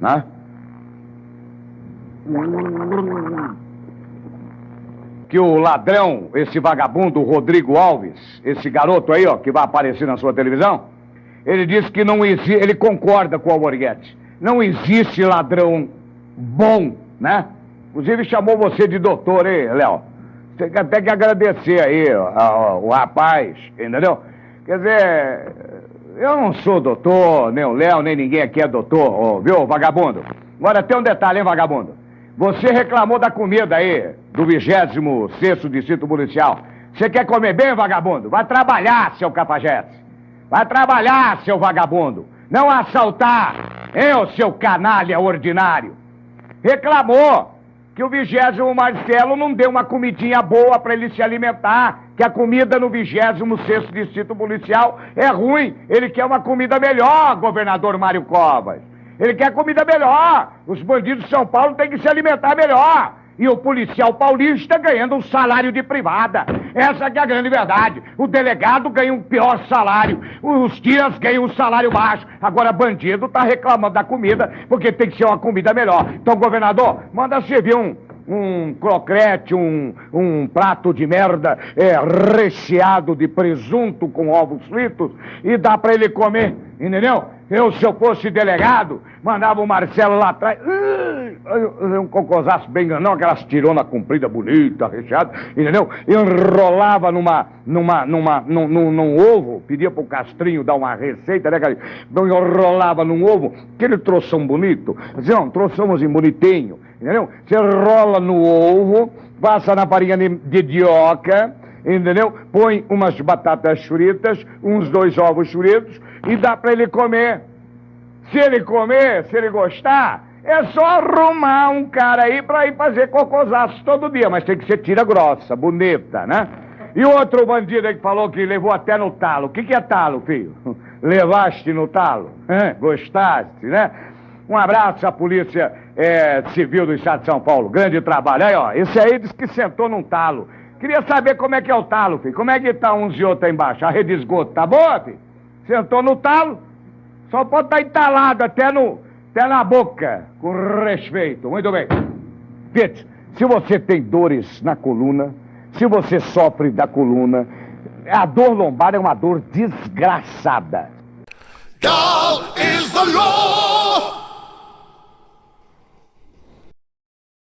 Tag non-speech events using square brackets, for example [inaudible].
né? Que o ladrão, esse vagabundo Rodrigo Alves, esse garoto aí, ó, que vai aparecer na sua televisão, ele disse que não existe, ele concorda com o Alborguete. Não existe ladrão bom, né? Inclusive chamou você de doutor, hein, Léo? Tem que até que agradecer aí ó, o rapaz, entendeu? Quer dizer, eu não sou doutor, nem o Léo, nem ninguém aqui é doutor, ó, viu, vagabundo? Agora tem um detalhe, hein, vagabundo? Você reclamou da comida aí, do 26 Distrito Policial. Você quer comer bem, vagabundo? Vai trabalhar, seu capajeste. Vai trabalhar, seu vagabundo. Não assaltar, eu, seu canalha ordinário. Reclamou que o vigésimo Marcelo não deu uma comidinha boa para ele se alimentar, que a comida no vigésimo sexto distrito policial é ruim. Ele quer uma comida melhor, governador Mário Covas. Ele quer comida melhor. Os bandidos de São Paulo têm que se alimentar melhor. E o policial paulista ganhando um salário de privada. Essa é a grande verdade. O delegado ganha um pior salário. Os tias ganham um salário baixo. Agora, bandido tá reclamando da comida porque tem que ser uma comida melhor. Então, governador, manda servir um, um crocrete, um, um prato de merda é, recheado de presunto com ovos fritos e dá para ele comer, entendeu? Eu, se eu fosse delegado, mandava o Marcelo lá atrás, um cocôzaço bem grandão, aquelas tirona comprida, bonita, recheada, entendeu? Enrolava numa, numa, numa, num, num, num ovo, pedia pro Castrinho dar uma receita, né, cara? Então enrolava num ovo, aquele troção bonito, dizia, um troçãozinho bonitinho, entendeu? Você rola no ovo, passa na farinha de, de dioca, entendeu? Põe umas batatas fritas, uns dois ovos fritos e dá para ele comer. Se ele comer, se ele gostar, é só arrumar um cara aí para ir fazer cocôzaço todo dia, mas tem que ser tira grossa, bonita, né? E outro bandido aí que falou que levou até no talo. O que, que é talo, filho? [laughs] Levaste no talo? Gostaste, né? Um abraço à Polícia é, Civil do Estado de São Paulo. Grande trabalho. Aí, ó, esse aí disse que sentou num talo. Queria saber como é que é o talo, filho. Como é que tá uns e outros aí embaixo? A rede de esgoto tá boa, filho? Sentou no talo, só pode estar tá entalado até, no, até na boca, com respeito. Muito bem. Pete, se você tem dores na coluna, se você sofre da coluna, a dor lombar é uma dor desgraçada. Lord.